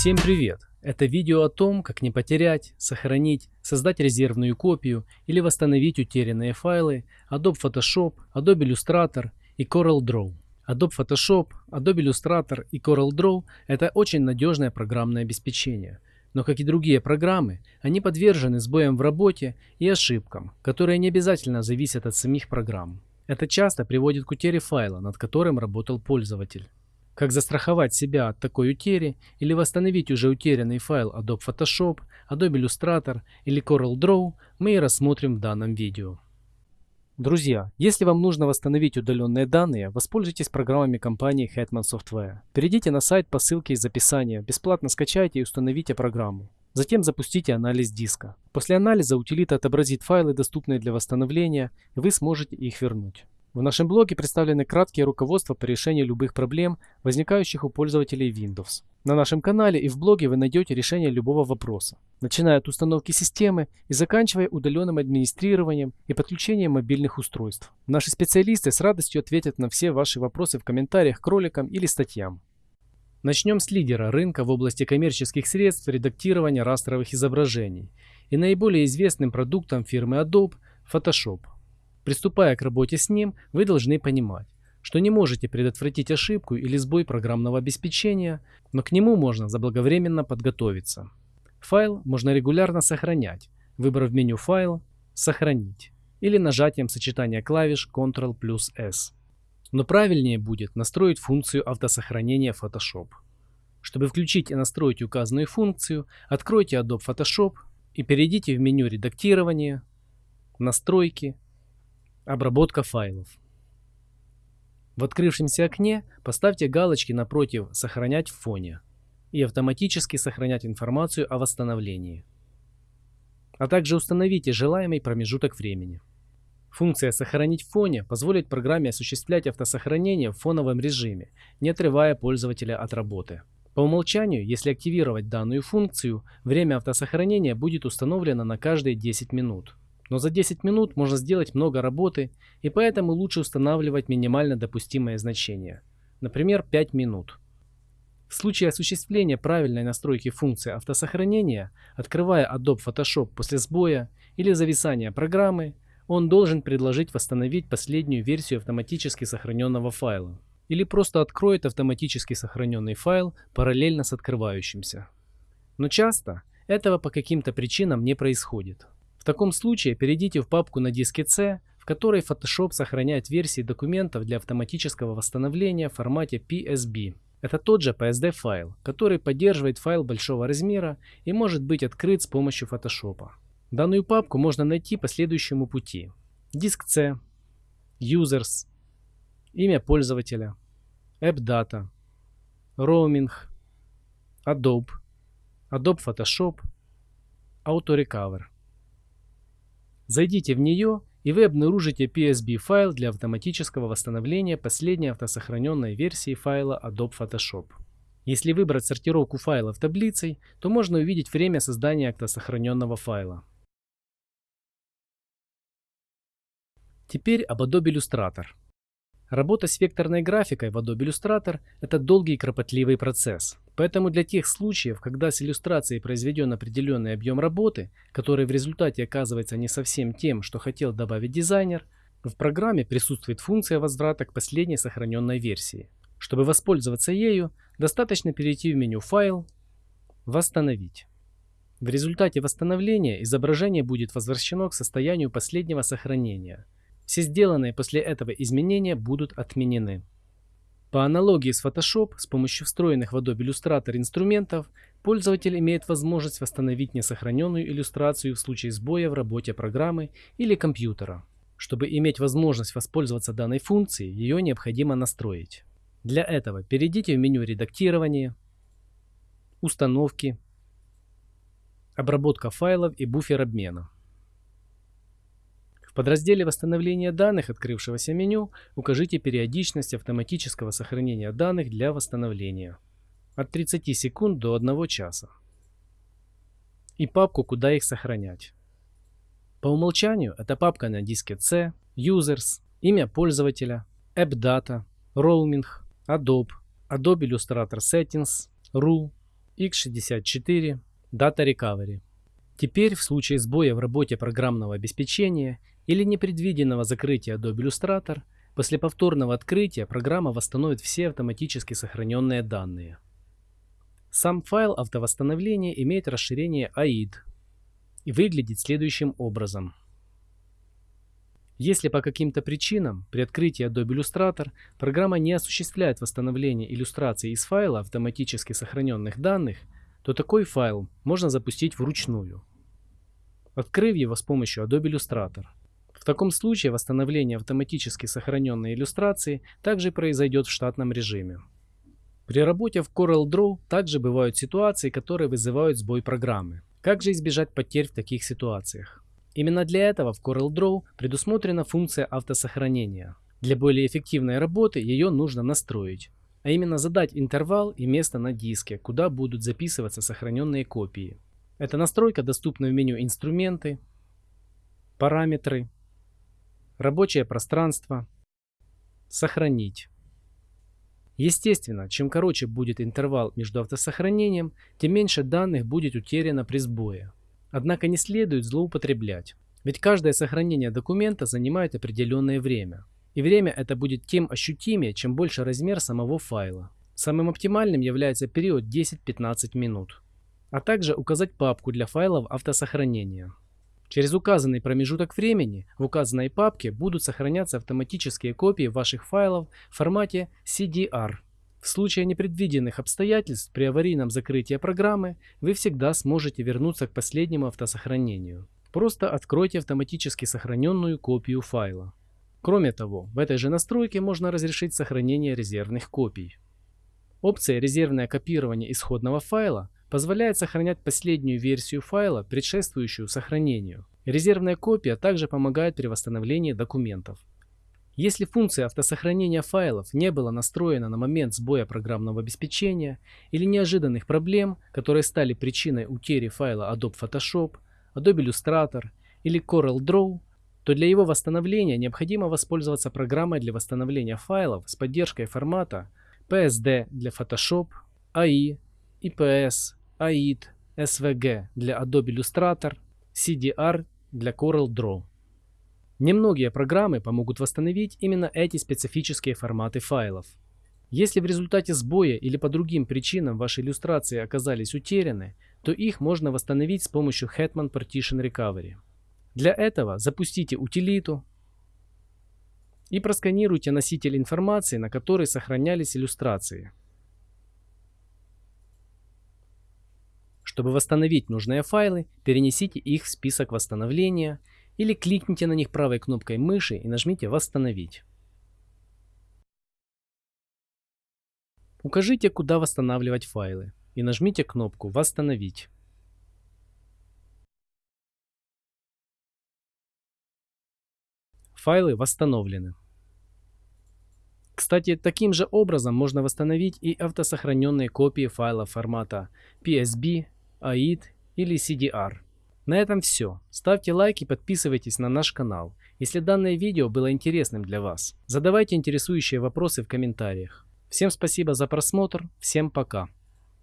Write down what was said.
Всем привет! Это видео о том, как не потерять, сохранить, создать резервную копию или восстановить утерянные файлы Adobe Photoshop, Adobe Illustrator и CorelDRAW. Adobe Photoshop, Adobe Illustrator и CorelDRAW – это очень надежное программное обеспечение. Но как и другие программы, они подвержены сбоям в работе и ошибкам, которые не обязательно зависят от самих программ. Это часто приводит к утере файла, над которым работал пользователь. Как застраховать себя от такой утери или восстановить уже утерянный файл Adobe Photoshop, Adobe Illustrator или CorelDRAW мы и рассмотрим в данном видео. Друзья, если вам нужно восстановить удаленные данные, воспользуйтесь программами компании Hetman Software. Перейдите на сайт по ссылке из описания, бесплатно скачайте и установите программу. Затем запустите анализ диска. После анализа утилита отобразит файлы, доступные для восстановления, и вы сможете их вернуть. В нашем блоге представлены краткие руководства по решению любых проблем, возникающих у пользователей Windows. На нашем канале и в блоге вы найдете решение любого вопроса, начиная от установки системы и заканчивая удаленным администрированием и подключением мобильных устройств. Наши специалисты с радостью ответят на все ваши вопросы в комментариях к роликам или статьям. Начнем с лидера рынка в области коммерческих средств редактирования растровых изображений и наиболее известным продуктом фирмы Adobe – Photoshop. Приступая к работе с ним, вы должны понимать, что не можете предотвратить ошибку или сбой программного обеспечения, но к нему можно заблаговременно подготовиться. Файл можно регулярно сохранять, выбрав меню «Файл», «Сохранить» или нажатием сочетания клавиш Ctrl плюс S. Но правильнее будет настроить функцию автосохранения Photoshop. Чтобы включить и настроить указанную функцию, откройте Adobe Photoshop и перейдите в меню «Редактирование», «Настройки», Обработка файлов. В открывшемся окне поставьте галочки напротив «Сохранять в фоне» и автоматически сохранять информацию о восстановлении. А также установите желаемый промежуток времени. Функция «Сохранить в фоне» позволит программе осуществлять автосохранение в фоновом режиме, не отрывая пользователя от работы. По умолчанию, если активировать данную функцию, время автосохранения будет установлено на каждые 10 минут. Но за 10 минут можно сделать много работы, и поэтому лучше устанавливать минимально допустимое значение, например 5 минут. В случае осуществления правильной настройки функции автосохранения, открывая Adobe Photoshop после сбоя или зависания программы, он должен предложить восстановить последнюю версию автоматически сохраненного файла или просто откроет автоматически сохраненный файл параллельно с открывающимся. Но часто этого по каким-то причинам не происходит. В таком случае перейдите в папку на диске C, в которой Photoshop сохраняет версии документов для автоматического восстановления в формате PSB. Это тот же PSD файл, который поддерживает файл большого размера и может быть открыт с помощью Photoshop. Данную папку можно найти по следующему пути. Диск C, Users, имя пользователя, AppData, Roaming, Adobe, Adobe Photoshop, AutoRecover. Зайдите в нее, и вы обнаружите PSB файл для автоматического восстановления последней автосохраненной версии файла Adobe Photoshop. Если выбрать сортировку файлов таблицей, то можно увидеть время создания автосохраненного файла. Теперь об Adobe Illustrator. Работа с векторной графикой в Adobe Illustrator – это долгий и кропотливый процесс. Поэтому для тех случаев, когда с иллюстрацией произведен определенный объем работы, который в результате оказывается не совсем тем, что хотел добавить дизайнер, в программе присутствует функция возврата к последней сохраненной версии. Чтобы воспользоваться ею, достаточно перейти в меню «Файл», «Восстановить». В результате восстановления изображение будет возвращено к состоянию последнего сохранения – все сделанные после этого изменения будут отменены. По аналогии с Photoshop, с помощью встроенных в Adobe Illustrator инструментов, пользователь имеет возможность восстановить несохраненную иллюстрацию в случае сбоя в работе программы или компьютера. Чтобы иметь возможность воспользоваться данной функцией, ее необходимо настроить. Для этого перейдите в меню «Редактирование», «Установки», «Обработка файлов» и «Буфер обмена». Подразделе восстановления данных открывшегося меню укажите периодичность автоматического сохранения данных для восстановления от 30 секунд до 1 часа и папку, куда их сохранять. По умолчанию это папка на диске C, Users, имя пользователя, AppData, Roaming, Adobe, Adobe Illustrator Settings, RU x64 Data Recovery. Теперь в случае сбоя в работе программного обеспечения или непредвиденного закрытия Adobe Illustrator, после повторного открытия программа восстановит все автоматически сохраненные данные. Сам файл автовосстановления имеет расширение AID и выглядит следующим образом. Если по каким-то причинам при открытии Adobe Illustrator программа не осуществляет восстановление иллюстраций из файла автоматически сохраненных данных, то такой файл можно запустить вручную, открыв его с помощью Adobe Illustrator. В таком случае восстановление автоматически сохраненной иллюстрации также произойдет в штатном режиме. При работе в CorelDRAW также бывают ситуации, которые вызывают сбой программы. Как же избежать потерь в таких ситуациях? Именно для этого в CorelDRAW предусмотрена функция автосохранения. Для более эффективной работы ее нужно настроить, а именно задать интервал и место на диске, куда будут записываться сохраненные копии. Эта настройка доступна в меню «Инструменты», «Параметры», «Рабочее пространство», «Сохранить». Естественно, чем короче будет интервал между автосохранением, тем меньше данных будет утеряно при сбое. Однако не следует злоупотреблять, ведь каждое сохранение документа занимает определенное время. И время это будет тем ощутимее, чем больше размер самого файла. Самым оптимальным является период 10-15 минут. А также указать папку для файлов автосохранения. Через указанный промежуток времени в указанной папке будут сохраняться автоматические копии ваших файлов в формате CDR. В случае непредвиденных обстоятельств при аварийном закрытии программы вы всегда сможете вернуться к последнему автосохранению. Просто откройте автоматически сохраненную копию файла. Кроме того, в этой же настройке можно разрешить сохранение резервных копий. Опция «Резервное копирование исходного файла» позволяет сохранять последнюю версию файла, предшествующую сохранению. Резервная копия также помогает при восстановлении документов. Если функция автосохранения файлов не была настроена на момент сбоя программного обеспечения или неожиданных проблем, которые стали причиной утери файла Adobe Photoshop, Adobe Illustrator или CorelDRAW, то для его восстановления необходимо воспользоваться программой для восстановления файлов с поддержкой формата PSD для Photoshop, AI, IPS, AID, SVG для Adobe Illustrator, CDR для CorelDRAW. Немногие программы помогут восстановить именно эти специфические форматы файлов. Если в результате сбоя или по другим причинам ваши иллюстрации оказались утеряны, то их можно восстановить с помощью Hetman Partition Recovery. Для этого запустите утилиту и просканируйте носитель информации, на которой сохранялись иллюстрации. Чтобы восстановить нужные файлы, перенесите их в список восстановления или кликните на них правой кнопкой мыши и нажмите «Восстановить». Укажите, куда восстанавливать файлы и нажмите кнопку «Восстановить». Файлы восстановлены. Кстати, таким же образом можно восстановить и автосохраненные копии файлов формата PSB, AID или CDR. На этом все. Ставьте лайк и подписывайтесь на наш канал, если данное видео было интересным для вас. Задавайте интересующие вопросы в комментариях. Всем спасибо за просмотр, всем пока.